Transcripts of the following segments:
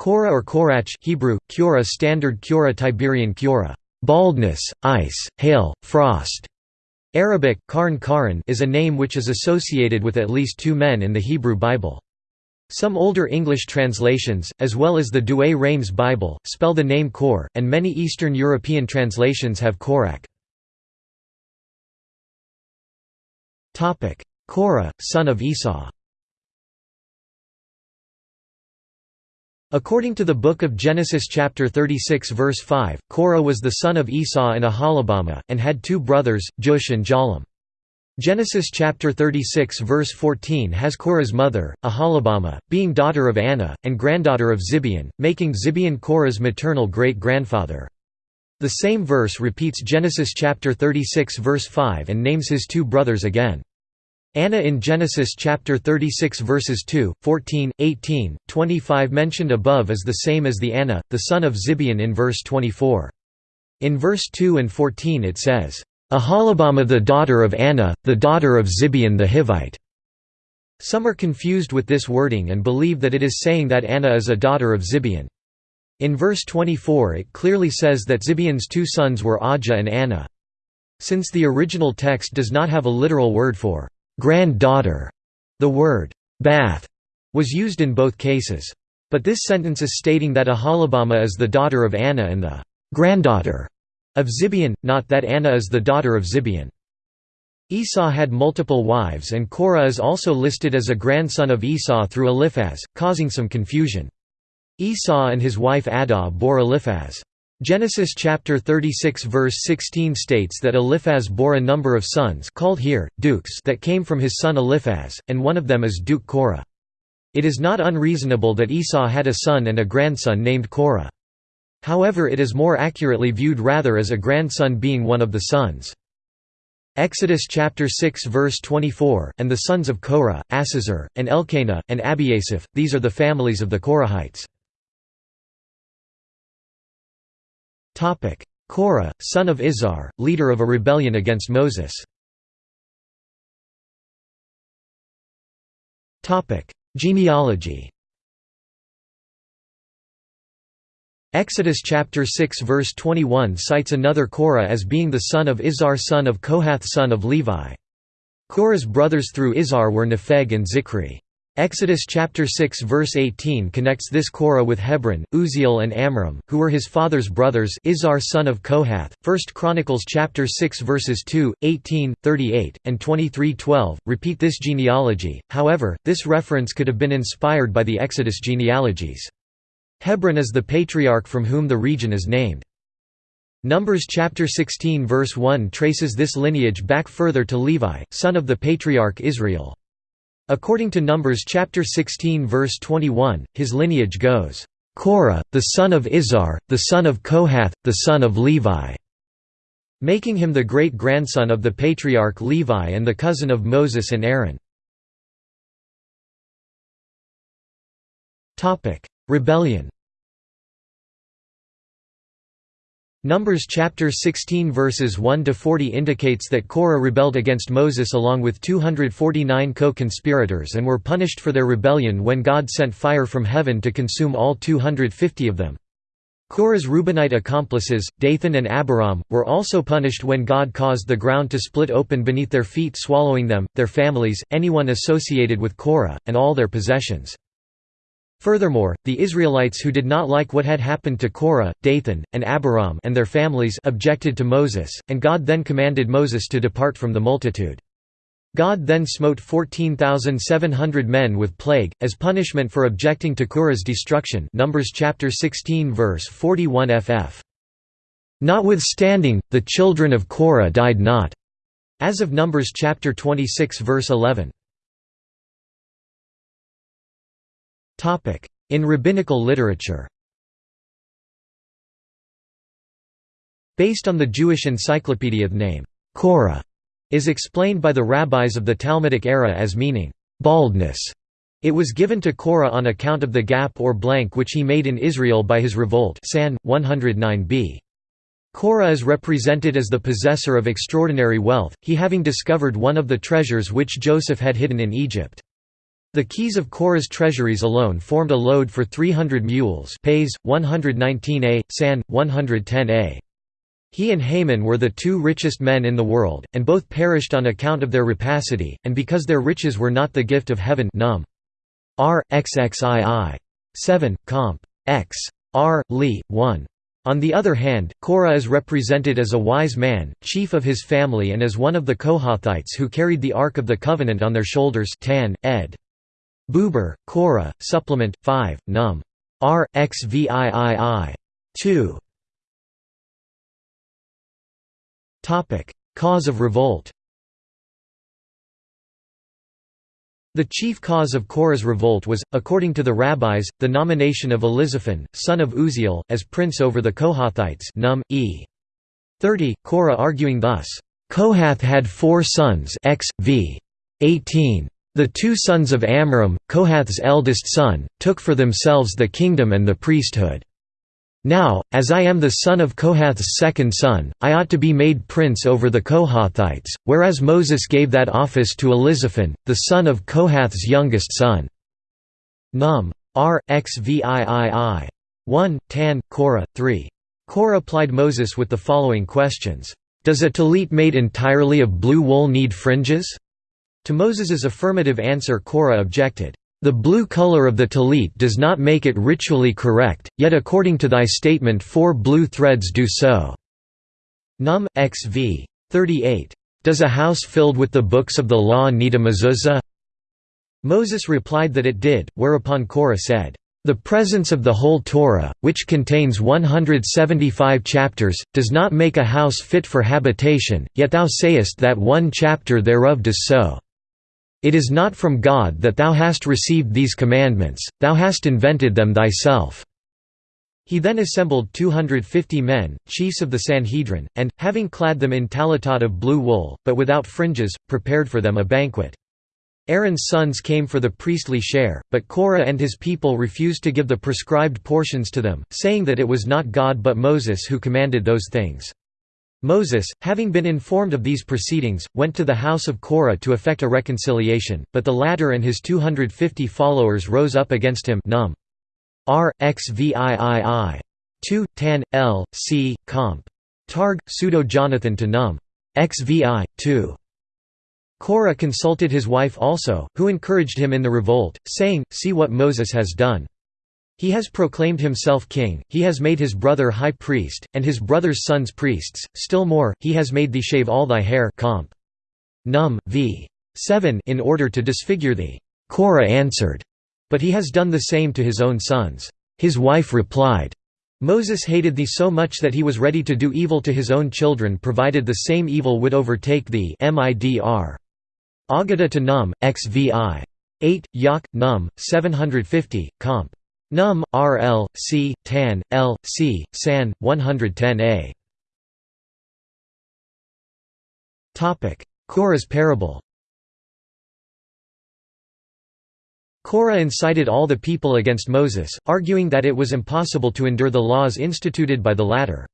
Kora or Korach Hebrew, Kura Standard Kura Tiberian Kura, baldness, ice, hail, frost. Arabic, Karn Karan is a name which is associated with at least two men in the Hebrew Bible. Some older English translations, as well as the Douay-Rheims Bible, spell the name Core, and many Eastern European translations have Korach. Korah, son of Esau According to the Book of Genesis chapter 36 verse 5, Korah was the son of Esau and Aholibamah, and had two brothers, Jush and Jalum. Genesis chapter 36 verse 14 has Korah's mother, Aholibamah, being daughter of Anah, and granddaughter of Zibeon, making Zibeon Korah's maternal great-grandfather. The same verse repeats Genesis chapter 36 verse 5 and names his two brothers again. Anah in Genesis chapter 36 verses 2, 14, 18, 25 mentioned above is the same as the Anah, the son of Zibeon in verse 24. In verse 2 and 14 it says, Aholibamah the daughter of Anah, the daughter of Zibeon the Hivite." Some are confused with this wording and believe that it is saying that Anah is a daughter of Zibeon. In verse 24 it clearly says that Zibeon's two sons were Ajah and Anah. Since the original text does not have a literal word for «granddaughter», the word «bath» was used in both cases. But this sentence is stating that Aholibamah is the daughter of Anah and the «granddaughter» of Zibeon, not that Anah is the daughter of Zibeon. Esau had multiple wives and Korah is also listed as a grandson of Esau through Eliphaz, causing some confusion. Esau and his wife Adah bore Eliphaz. Genesis chapter 36 verse 16 states that Eliphaz bore a number of sons called here, dukes that came from his son Eliphaz, and one of them is Duke Korah. It is not unreasonable that Esau had a son and a grandson named Korah. However it is more accurately viewed rather as a grandson being one of the sons. Exodus chapter 6 verse 24, and the sons of Korah, Assizur, and Elkanah, and Abiasaph, these are the families of the Korahites. Korah, son of Izhar, leader of a rebellion against Moses. Genealogy Exodus chapter 6 verse 21 cites another Korah as being the son of Izhar son of Kohath son of Levi. Korah's brothers through Izhar were Nepheg and Zichri. Exodus chapter 6 verse 18 connects this Korah with Hebron, Uzziel and Amram, who were his father's brothers Izhar son of Kohath. 1 Chronicles chapter 6 verses 2, 18, 38, and 23:12 repeat this genealogy. However, this reference could have been inspired by the Exodus genealogies. Hebron is the patriarch from whom the region is named. Numbers chapter 16 verse 1 traces this lineage back further to Levi, son of the patriarch Israel. According to Numbers chapter 16 verse 21, his lineage goes, "Korah, the son of Izhar, the son of Kohath, the son of Levi", making him the great-grandson of the patriarch Levi and the cousin of Moses and Aaron. Rebellion Numbers chapter 16 verses 1 to 40 indicates that Korah rebelled against Moses along with 249 co-conspirators and were punished for their rebellion when God sent fire from heaven to consume all 250 of them. Korah's Reubenite accomplices, Dathan and Abiram, were also punished when God caused the ground to split open beneath their feet swallowing them, their families, anyone associated with Korah, and all their possessions. Furthermore, the Israelites who did not like what had happened to Korah, Dathan, and Abiram and their families objected to Moses, and God then commanded Moses to depart from the multitude. God then smote 14,700 men with plague, as punishment for objecting to Korah's destruction Numbers chapter 16 verse 41 ff. Notwithstanding, the children of Korah died not. As of Numbers chapter 26 verse 11. In rabbinical literature Based on the Jewish encyclopedia the name, Korah, is explained by the rabbis of the Talmudic era as meaning, baldness. It was given to Korah on account of the gap or blank which he made in Israel by his revolt San 109b. Korah is represented as the possessor of extraordinary wealth, he having discovered one of the treasures which Joseph had hidden in Egypt. The keys of Korah's treasuries alone formed a load for 300 mules Pays, 119a, San, 110a. He and Haman were the two richest men in the world, and both perished on account of their rapacity, and because their riches were not the gift of heaven num. R. XXII. 7, comp. X. R. Li. 1. On the other hand, Korah is represented as a wise man, chief of his family and as one of the Kohathites who carried the Ark of the Covenant on their shoulders Tan, ed. Buber, Korah, Supplement, 5, num. R. XVIII. 2. Cause of revolt The chief cause of Korah's revolt was, according to the rabbis, the nomination of Elizaphan, son of Uzziel, as prince over the Kohathites Num. E. 30, Korah arguing thus, "...Kohath had four sons x, v. 18. The two sons of Amram, Kohath's eldest son, took for themselves the kingdom and the priesthood. Now, as I am the son of Kohath's second son, I ought to be made prince over the Kohathites, whereas Moses gave that office to Elizaphan, the son of Kohath's youngest son. Num. R. Xviii. 1, Tan, Korah, 3. Korah plied Moses with the following questions. Does a tallit made entirely of blue wool need fringes? To Moses's affirmative answer Korah objected, "...the blue color of the tallit does not make it ritually correct, yet according to thy statement four blue threads do so." Num. xv. 38. Does a house filled with the books of the law need a mezuzah? Moses replied that it did, whereupon Korah said, the presence of the whole Torah, which contains 175 chapters, does not make a house fit for habitation, yet thou sayest that one chapter thereof does so. It is not from God that thou hast received these commandments, thou hast invented them thyself." He then assembled 250 men, chiefs of the Sanhedrin, and, having clad them in talitot of blue wool, but without fringes, prepared for them a banquet. Aaron's sons came for the priestly share, but Korah and his people refused to give the prescribed portions to them, saying that it was not God but Moses who commanded those things. Moses, having been informed of these proceedings, went to the house of Korah to effect a reconciliation, but the latter and his 250 followers rose up against him num. R. Xviii. 2, tan, l, c, comp. Targ, pseudo-Jonathan to num. XVI, 2. Korah consulted his wife also, who encouraged him in the revolt, saying, See what Moses has done. He has proclaimed himself king, he has made his brother high priest, and his brother's sons priests, still more, he has made thee shave all thy hair comp. Num. v. 7 in order to disfigure thee. Korah answered, But he has done the same to his own sons. His wife replied, Moses hated thee so much that he was ready to do evil to his own children provided the same evil would overtake thee midr. Agada to Num, xvi. 8, Yak, Num, 750, comp. Num, RL, C, Tan, L, C, San, 110a. Korah's parable Korah incited all the people against Moses, arguing that it was impossible to endure the laws instituted by the latter.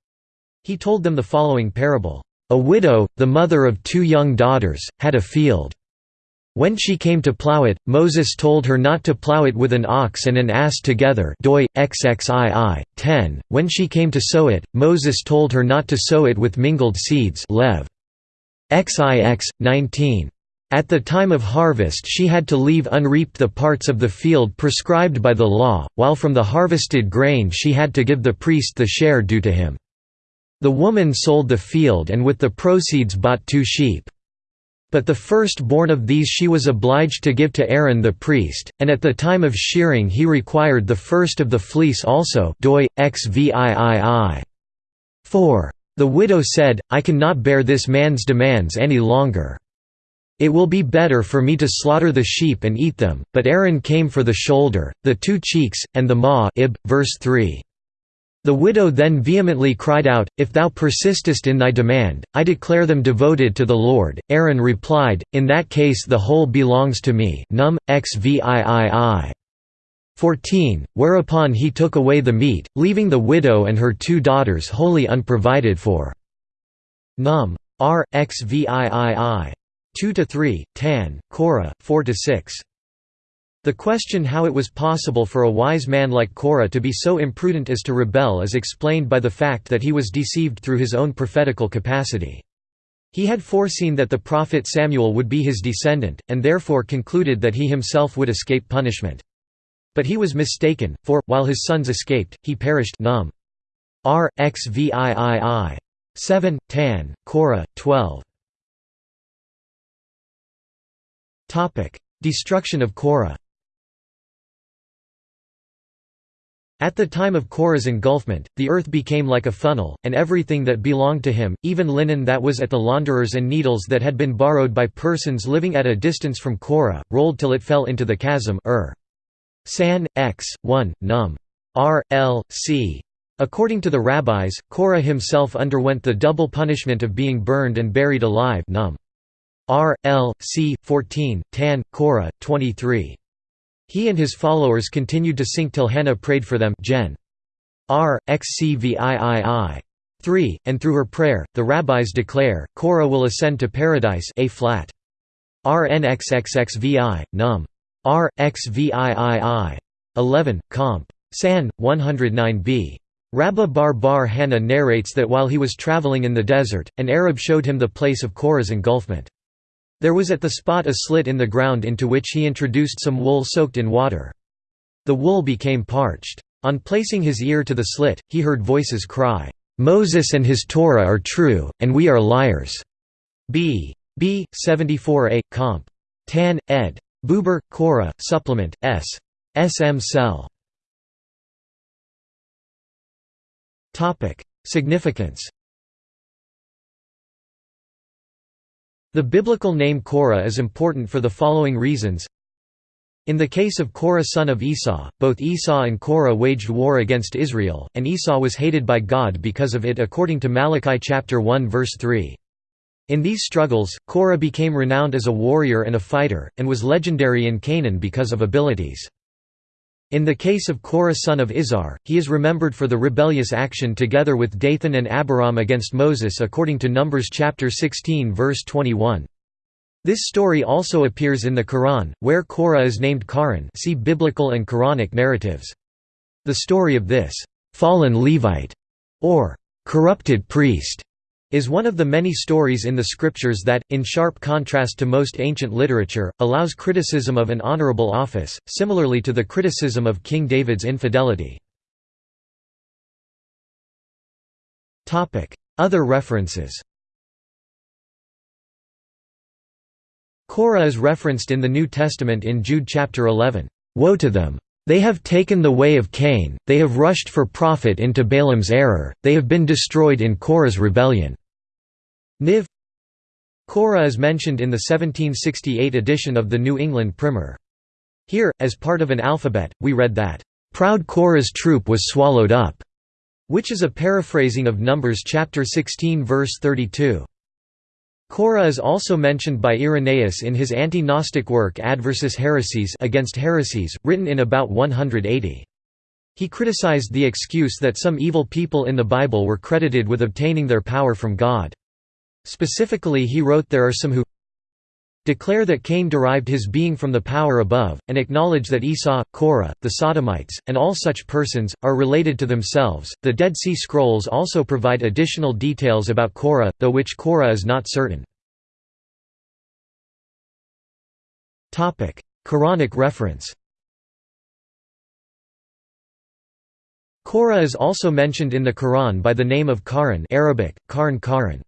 He told them the following parable, "A widow, the mother of two young daughters, had a field. When she came to plow it, Moses told her not to plow it with an ox and an ass together doi, XXII, 10. When she came to sow it, Moses told her not to sow it with mingled seeds Lev. XIX, 19. At the time of harvest she had to leave unreaped the parts of the field prescribed by the law, while from the harvested grain she had to give the priest the share due to him. The woman sold the field and with the proceeds bought two sheep. But the first-born of these she was obliged to give to Aaron the priest, and at the time of shearing he required the first of the fleece also doi, xviii. 4. The widow said, I cannot bear this man's demands any longer. It will be better for me to slaughter the sheep and eat them, but Aaron came for the shoulder, the two cheeks, and the maw ib, verse 3. The widow then vehemently cried out, If thou persistest in thy demand, I declare them devoted to the Lord. Aaron replied, In that case the whole belongs to me num, xviii. 14, whereupon he took away the meat, leaving the widow and her two daughters wholly unprovided for. Num. R. xviii. 2–3, Tan, Korah, 4–6. The question how it was possible for a wise man like Korah to be so imprudent as to rebel is explained by the fact that he was deceived through his own prophetical capacity. He had foreseen that the prophet Samuel would be his descendant, and therefore concluded that he himself would escape punishment. But he was mistaken, for, while his sons escaped, he perished num. R. X V I I I. 7, Tan, Korah, 12 Destruction of Korah At the time of Korah's engulfment, the earth became like a funnel, and everything that belonged to him, even linen that was at the launderers and needles that had been borrowed by persons living at a distance from Korah, rolled till it fell into the chasm Ur. San, X, 1, num. R. L. C. According to the rabbis, Korah himself underwent the double punishment of being burned and buried alive num. R. L. C. 14, Tan, Korah, 23. He and his followers continued to sink till Hannah prayed for them Gen. R. XCVIII. 3, and through her prayer, the rabbis declare, Korah will ascend to paradise A flat. RNXXXVI, num. R. XVIII. 11, comp. San, 109b. Rabbah bar bar Hannah narrates that while he was traveling in the desert, an Arab showed him the place of Korah's engulfment. There was at the spot a slit in the ground into which he introduced some wool soaked in water. The wool became parched. On placing his ear to the slit, he heard voices cry, "'Moses and his Torah are true, and we are liars' B. B. 74a, comp. Tan, ed. Buber, Korah, Supplement, S. S. M. Cell. Significance The biblical name Korah is important for the following reasons. In the case of Korah son of Esau, both Esau and Korah waged war against Israel, and Esau was hated by God because of it according to Malachi chapter 1 verse 3. In these struggles, Korah became renowned as a warrior and a fighter, and was legendary in Canaan because of abilities. In the case of Korah son of Izhar, he is remembered for the rebellious action together with Dathan and Abiram against Moses according to Numbers chapter 16 verse 21. This story also appears in the Quran, where Korah is named Karan see Biblical and Quranic narratives. The story of this «fallen Levite» or «corrupted priest» is one of the many stories in the scriptures that, in sharp contrast to most ancient literature, allows criticism of an honorable office, similarly to the criticism of King David's infidelity. Other references Korah is referenced in the New Testament in Jude chapter 11, "'Woe to them! They have taken the way of Cain, they have rushed for profit into Balaam's error, they have been destroyed in Korah's rebellion." Niv Korah is mentioned in the 1768 edition of the New England Primer. Here, as part of an alphabet, we read that, "...proud Korah's troop was swallowed up", which is a paraphrasing of Numbers chapter 16 verse 32. Korah is also mentioned by Irenaeus in his anti-Gnostic work Adversus Haereses against heresies, written in about 180. He criticized the excuse that some evil people in the Bible were credited with obtaining their power from God. Specifically he wrote there are some who declare that Cain derived his being from the power above, and acknowledge that Esau, Korah, the Sodomites, and all such persons, are related to themselves. The Dead Sea Scrolls also provide additional details about Korah, though which Korah is not certain. Quranic reference Korah is also mentioned in the Quran by the name of Karan Arabic, Karn Karan.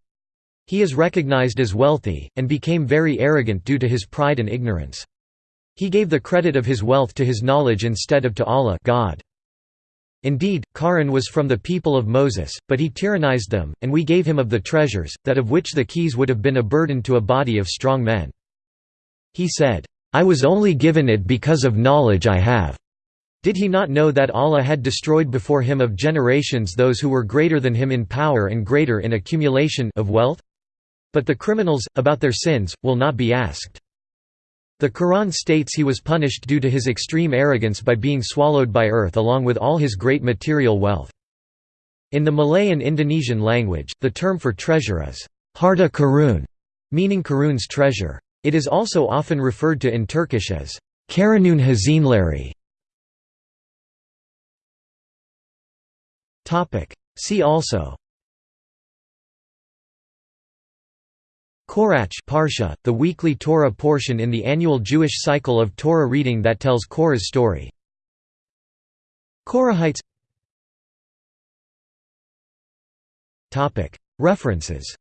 He is recognized as wealthy, and became very arrogant due to his pride and ignorance. He gave the credit of his wealth to his knowledge instead of to Allah God. Indeed, Karan was from the people of Moses, but he tyrannized them, and we gave him of the treasures, that of which the keys would have been a burden to a body of strong men. He said, I was only given it because of knowledge I have. Did he not know that Allah had destroyed before him of generations those who were greater than him in power and greater in accumulation of wealth? But the criminals, about their sins, will not be asked. The Quran states he was punished due to his extreme arrogance by being swallowed by earth along with all his great material wealth. In the Malay and Indonesian language, the term for treasure is harta karun, meaning Karun's treasure. It is also often referred to in Turkish as Karun'un Hazineleri See also Korach Parsha, the weekly Torah portion in the annual Jewish cycle of Torah reading that tells Korah's story. Korahites. References